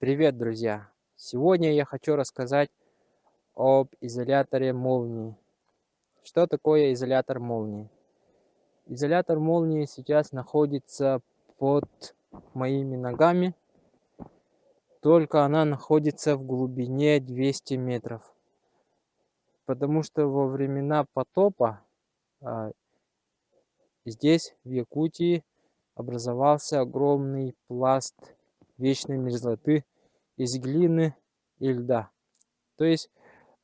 Привет, друзья! Сегодня я хочу рассказать об изоляторе молнии. Что такое изолятор молнии? Изолятор молнии сейчас находится под моими ногами, только она находится в глубине 200 метров. Потому что во времена потопа а, здесь, в Якутии, образовался огромный пласт вечной мерзлоты из глины и льда. То есть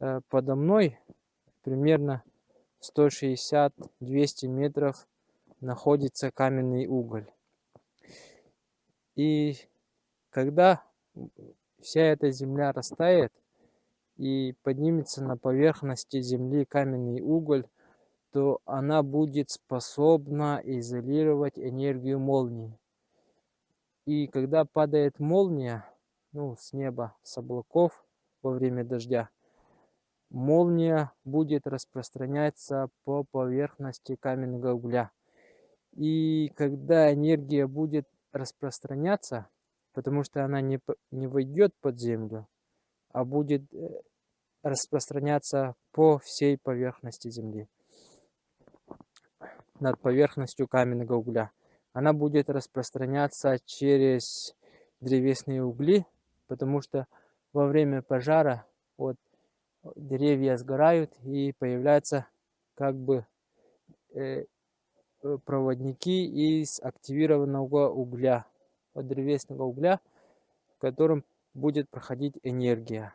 э, подо мной примерно 160-200 метров находится каменный уголь. И когда вся эта земля растает и поднимется на поверхности земли каменный уголь, то она будет способна изолировать энергию молнии. И когда падает молния, ну, с неба, с облаков во время дождя, молния будет распространяться по поверхности каменного угля. И когда энергия будет распространяться, потому что она не, не войдет под землю, а будет э, распространяться по всей поверхности Земли, над поверхностью каменного угля она будет распространяться через древесные угли, потому что во время пожара вот, деревья сгорают и появляются как бы э, э проводники из активированного угля, от древесного угля, в котором будет проходить энергия.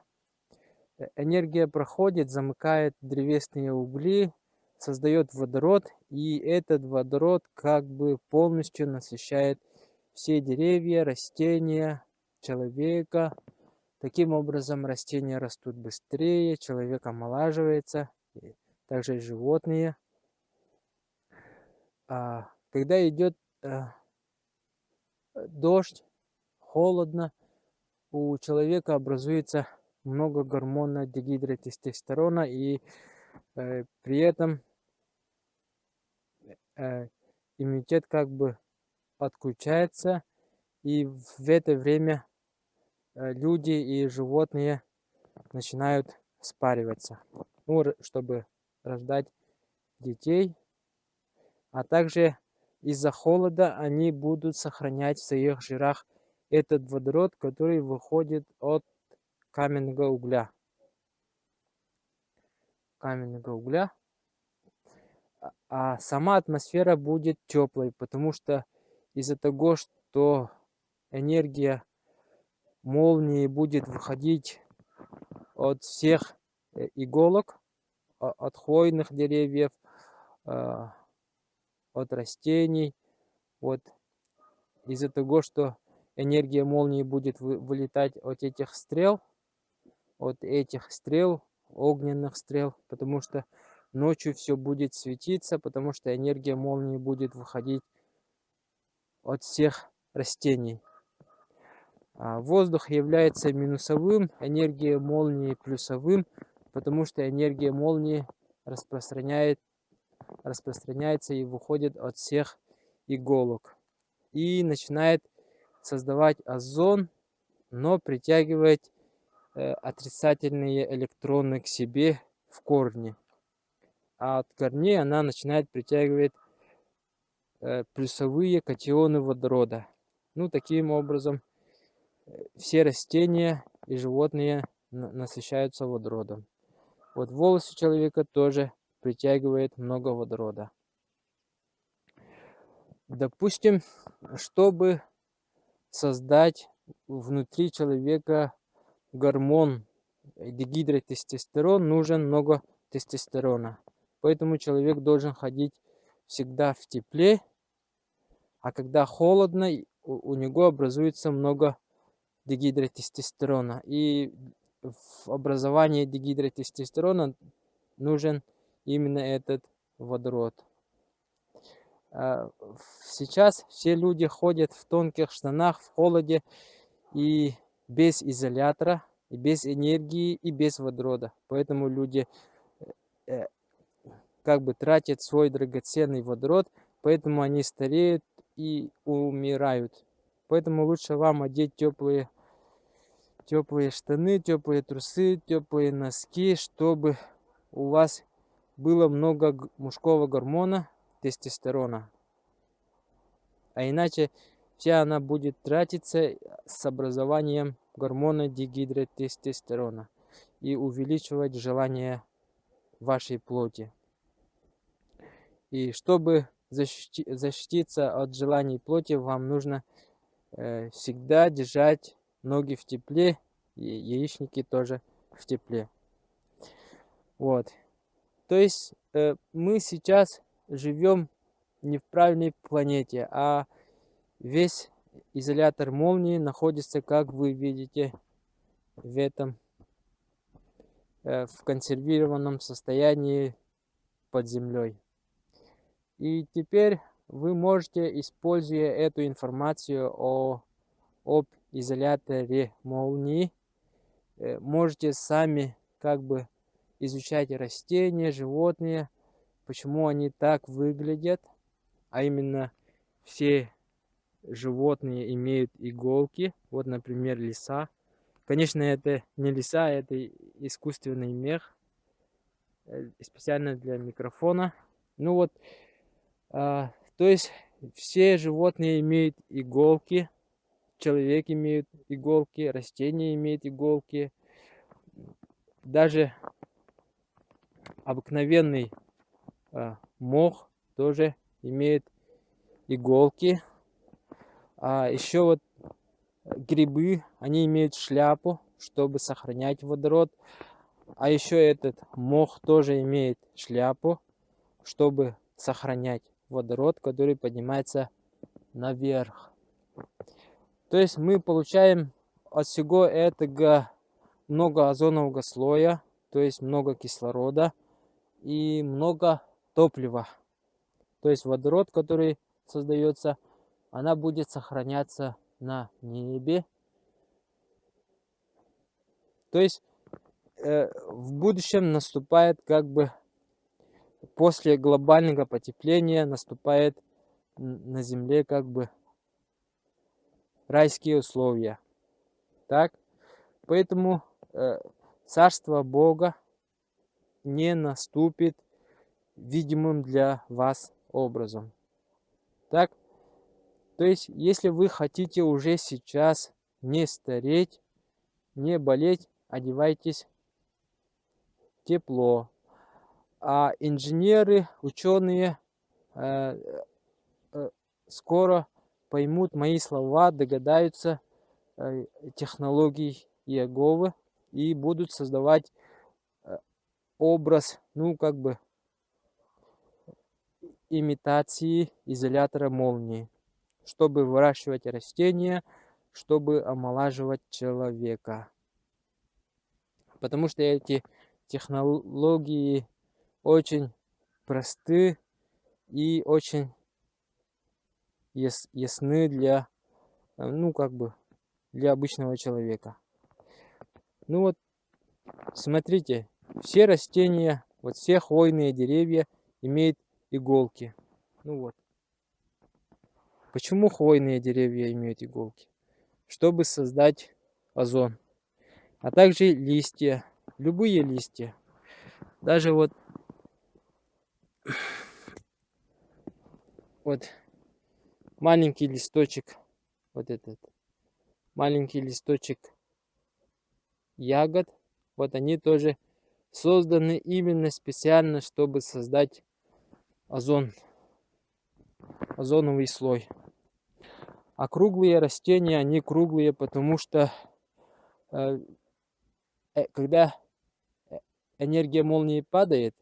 Э, энергия проходит, замыкает древесные угли, создает водород, и этот водород как бы полностью насыщает все деревья, растения, человека. Таким образом растения растут быстрее, человек омолаживается, также и животные. А, когда идет а, дождь, холодно, у человека образуется много гормона дегидротестостерона, и э, при этом Э, иммунитет как бы отключается, и в это время э, люди и животные начинают спариваться, ну, чтобы рождать детей, а также из-за холода они будут сохранять в своих жирах этот водород, который выходит от каменного угля. Каменного угля а сама атмосфера будет теплой, потому что из-за того, что энергия молнии будет выходить от всех э, иголок, от хвойных деревьев, а, от растений. Вот из-за того, что энергия молнии будет вылетать от этих стрел, от этих стрел, огненных стрел, потому что Ночью все будет светиться, потому что энергия молнии будет выходить от всех растений. А воздух является минусовым, энергия молнии плюсовым, потому что энергия молнии распространяет, распространяется и выходит от всех иголок. И начинает создавать озон, но притягивать э, отрицательные электроны к себе в корне а от корней она начинает притягивать э, плюсовые катионы водорода. Ну, таким образом, э, все растения и животные насыщаются водородом. Вот волосы человека тоже притягивает много водорода. Допустим, чтобы создать внутри человека гормон дегидротестостерон, нужен много тестостерона. Поэтому человек должен ходить всегда в тепле, а когда холодно, у, него образуется много дегидротестостерона. И в образовании дегидротестостерона нужен именно этот водород. А, сейчас все люди ходят в тонких штанах, в холоде и без изолятора, и без энергии, и без водорода. Поэтому люди э, как бы тратят свой драгоценный водород, поэтому они стареют и умирают. Поэтому лучше вам одеть теплые теплые штаны, теплые трусы, теплые носки, чтобы у вас было много мужского гормона, тестостерона. А иначе вся она будет тратиться с образованием гормона дигидротестостерона и увеличивать желание вашей плоти. И чтобы защити, защититься от желаний плоти, вам нужно э, всегда держать ноги в тепле, и яичники тоже в тепле. Вот. То есть э, мы сейчас живем не в правильной планете, а весь изолятор молнии находится, как вы видите, в этом, э, в консервированном состоянии под землей. И теперь вы можете, используя эту информацию о, об изоляторе молнии, э, можете сами как бы изучать растения, животные, почему они так выглядят, а именно все животные имеют иголки, вот, например, лиса. Конечно, это не лиса, это искусственный мех, э, специально для микрофона. Ну вот, то есть все животные имеют иголки, человек имеет иголки, растения имеют иголки. Даже обыкновенный а, мох тоже имеет иголки. А еще вот грибы, они имеют шляпу, чтобы сохранять водород. А еще этот мох тоже имеет шляпу, чтобы сохранять водород, который поднимается наверх. То есть мы получаем от всего этого много озонового слоя, то есть много кислорода и много топлива. То есть водород, который создается, она будет сохраняться на небе. То есть э, в будущем наступает как бы после глобального потепления наступает на Земле как бы райские условия. Так? Поэтому э, Царство Бога не наступит видимым для вас образом. Так? То есть, если вы хотите уже сейчас не стареть, не болеть, одевайтесь тепло, а инженеры, ученые э, э, скоро поймут мои слова, догадаются э, технологий Иеговы и будут создавать образ, ну, как бы, имитации изолятора молнии, чтобы выращивать растения, чтобы омолаживать человека. Потому что эти технологии очень просты и очень яс ясны для, э, ну, как бы, для обычного человека. Ну вот, смотрите, все растения, вот все хвойные деревья имеют иголки. Ну вот. Почему хвойные деревья имеют иголки? Чтобы создать озон. А также листья, любые листья. Даже вот вот маленький листочек, вот этот маленький листочек ягод, вот они тоже созданы именно специально, чтобы создать озон, озоновый слой. А круглые растения, они круглые, потому что э, э когда э, энергия молнии падает,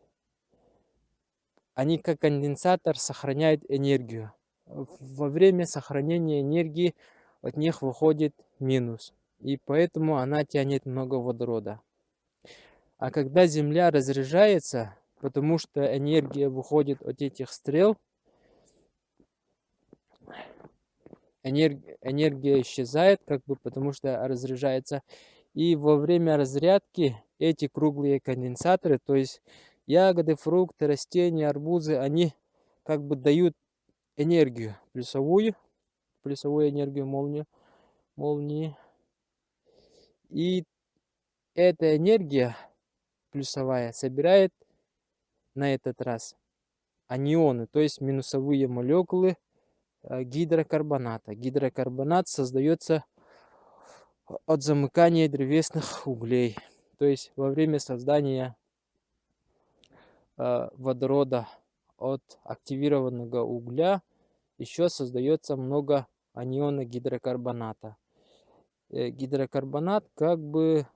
они как конденсатор сохраняют энергию. Во время сохранения энергии от них выходит минус. И поэтому она тянет много водорода. А когда Земля разряжается, потому что энергия выходит от этих стрел, энергия, исчезает, как бы потому что разряжается. И во время разрядки эти круглые конденсаторы, то есть Ягоды, фрукты, растения, арбузы, они как бы дают энергию плюсовую, плюсовую энергию молнию, молнии. И эта энергия плюсовая собирает на этот раз анионы, то есть минусовые молекулы э, гидрокарбоната. Гидрокарбонат создается от замыкания древесных углей. То есть во время создания водорода от активированного угля еще создается много аниона гидрокарбоната. Э, гидрокарбонат как бы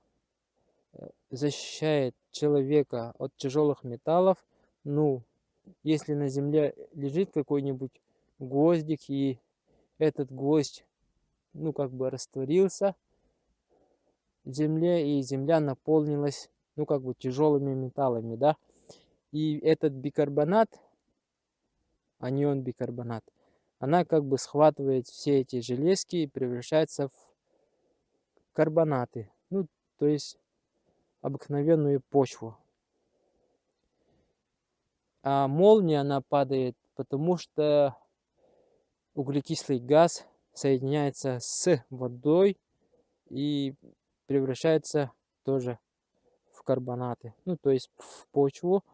э, защищает человека от тяжелых металлов. Ну, если на земле лежит какой-нибудь гвоздик и этот гвоздь, ну, как бы растворился в земле, и земля наполнилась, ну, как бы тяжелыми металлами, да. И этот бикарбонат, анион бикарбонат, она как бы схватывает все эти железки и превращается в карбонаты. Ну, то есть обыкновенную почву. А молния, она падает, потому что углекислый газ соединяется с водой и превращается тоже в карбонаты. Ну, то есть в почву.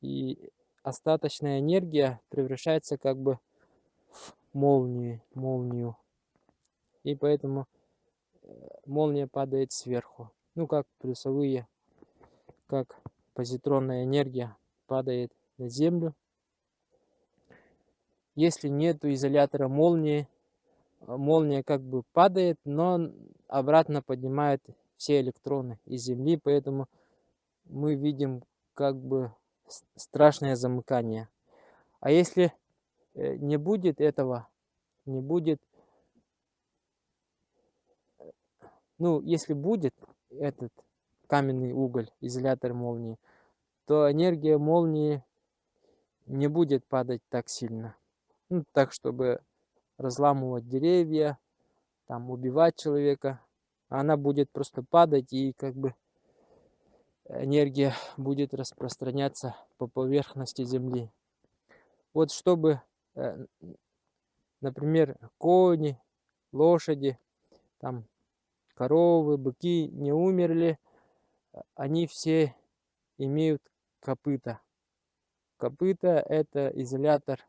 И остаточная энергия превращается как бы в молнию. молнию. И поэтому э, молния падает сверху. Ну, как плюсовые, как позитронная энергия падает на землю. Если нет изолятора молнии, а, молния как бы падает, но обратно поднимает все электроны из Земли, поэтому мы видим как бы страшное замыкание. А если э, не будет этого, не будет, ну, если будет этот каменный уголь, изолятор молнии, то энергия молнии не будет падать так сильно. Ну, так, чтобы разламывать деревья, там, убивать человека. Она будет просто падать и как бы энергия будет распространяться по поверхности Земли. Вот чтобы, э, например, кони, лошади, там, коровы, быки не умерли, они все имеют копыта. Копыта – это изолятор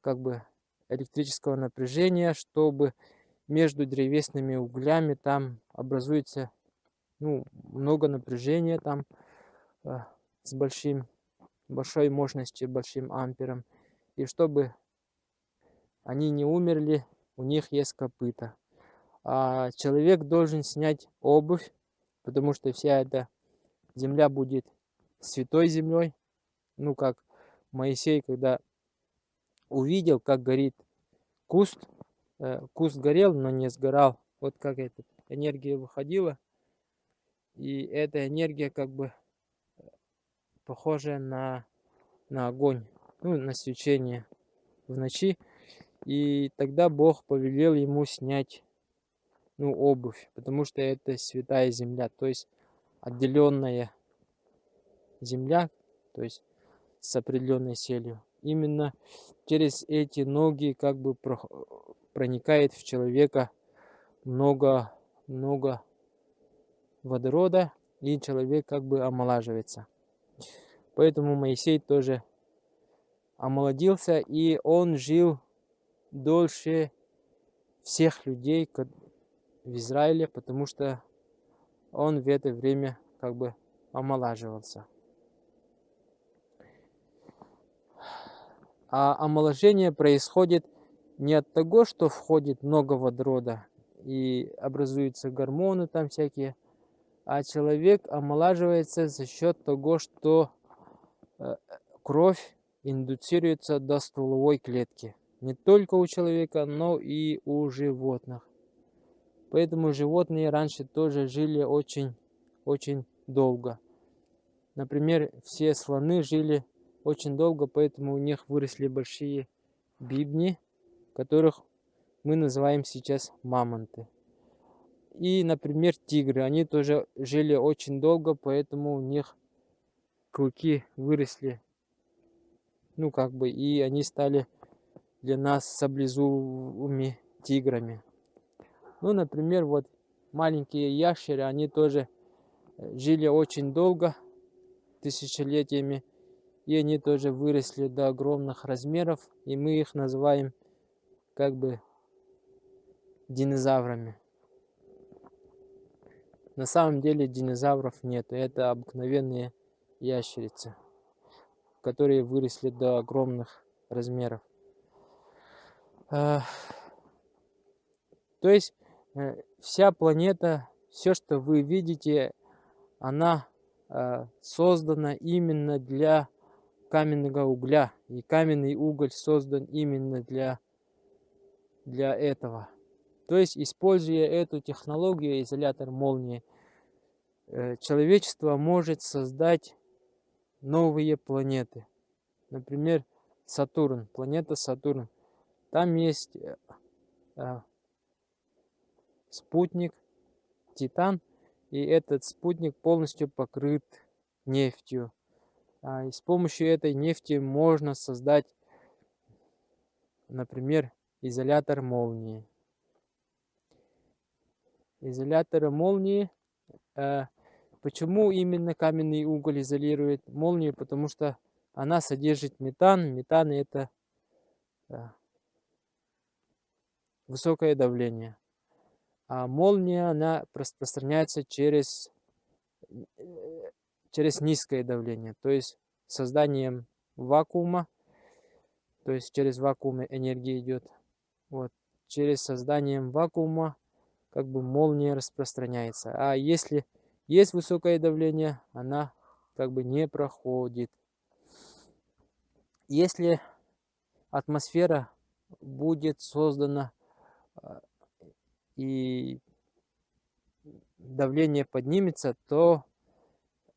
как бы электрического напряжения, чтобы между древесными углями там образуется ну, много напряжения там э, с большим, большой мощностью, большим ампером. И чтобы они не умерли, у них есть копыта. А человек должен снять обувь, потому что вся эта земля будет святой землей. Ну, как Моисей, когда увидел, как горит куст. Э, куст горел, но не сгорал. Вот как эта энергия выходила. И эта энергия как бы э, похожая на, на огонь, ну, на свечение в ночи. И тогда Бог повелел ему снять ну, обувь, потому что это святая земля, то есть отделенная земля, то есть с определенной селью именно через эти ноги как бы проникает в человека много, много водорода, и человек как бы омолаживается. Поэтому Моисей тоже омолодился, и он жил дольше всех людей в Израиле, потому что он в это время как бы омолаживался. А омоложение происходит не от того, что входит много водорода и образуются гормоны там всякие, а человек омолаживается за счет того, что э, кровь индуцируется до стволовой клетки. Не только у человека, но и у животных. Поэтому животные раньше тоже жили очень, очень долго. Например, все слоны жили очень долго, поэтому у них выросли большие бибни, которых мы называем сейчас мамонты. И, например, тигры, они тоже жили очень долго, поэтому у них клыки выросли, ну как бы, и они стали для нас саблезубыми тиграми. Ну, например, вот маленькие ящеры, они тоже э, жили очень долго, тысячелетиями, и они тоже выросли до огромных размеров, и мы их называем как бы динозаврами. На самом деле динозавров нет, это обыкновенные ящерицы, которые выросли до огромных размеров. А, то есть э, вся планета, все, что вы видите, она а, создана именно для каменного угля. И каменный уголь создан именно для, для этого. То есть, используя эту технологию, изолятор молнии, э, человечество может создать новые планеты. Например, Сатурн, планета Сатурн. Там есть э, э, спутник Титан, и этот спутник полностью покрыт нефтью. А, и с помощью этой нефти можно создать, например, изолятор молнии. Изолятор молнии. Э, почему именно каменный уголь изолирует молнию? Потому что она содержит метан. Метан это э, высокое давление. А молния, она распространяется через э, через низкое давление, то есть созданием вакуума, то есть через вакуум энергия идет. Вот, через созданием вакуума как бы молния распространяется. А если есть высокое давление, она как бы не проходит. Если атмосфера будет создана а, и давление поднимется, то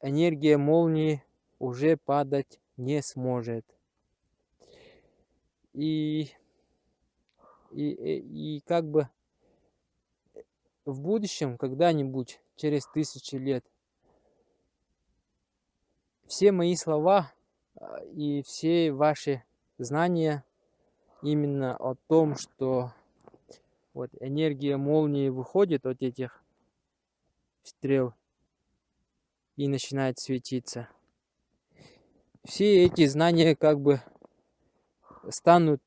энергия молнии уже падать не сможет. И, и, и, и как бы в будущем, когда-нибудь, через тысячи лет, все мои слова а, и все ваши знания именно о том, что вот энергия молнии выходит от этих стрел и начинает светиться. Все эти знания как бы станут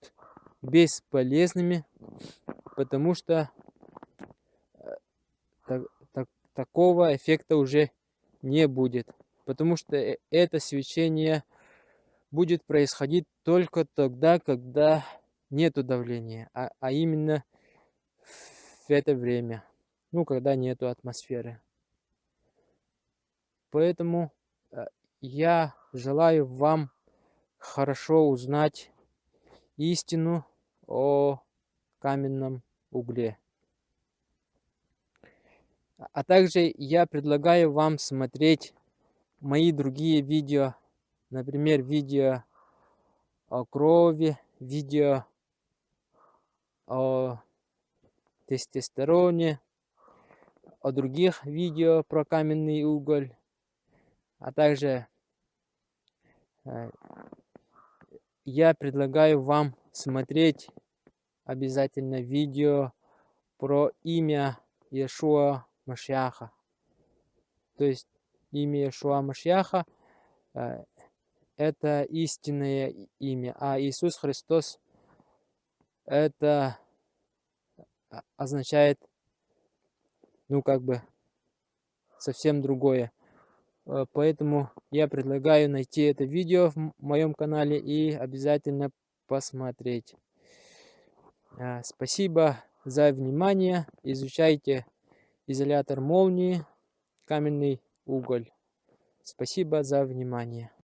бесполезными, потому что э, так, так, такого эффекта уже не будет. Потому что э, это свечение будет происходить только тогда, когда нету давления, а, а именно в это время, ну, когда нету атмосферы. Поэтому э, я желаю вам хорошо узнать истину о каменном угле. А также я предлагаю вам смотреть мои другие видео, например, видео о крови, видео о тестостероне, о других видео про каменный уголь а также э, я предлагаю вам смотреть обязательно видео про имя Иешуа Машьяха. То есть имя Иешуа Машьяха э, это истинное имя, а Иисус Христос это означает, ну как бы, совсем другое. Э, поэтому я предлагаю найти это видео в моем канале и обязательно посмотреть. Э, спасибо за внимание. Изучайте изолятор молнии, каменный уголь. Спасибо за внимание.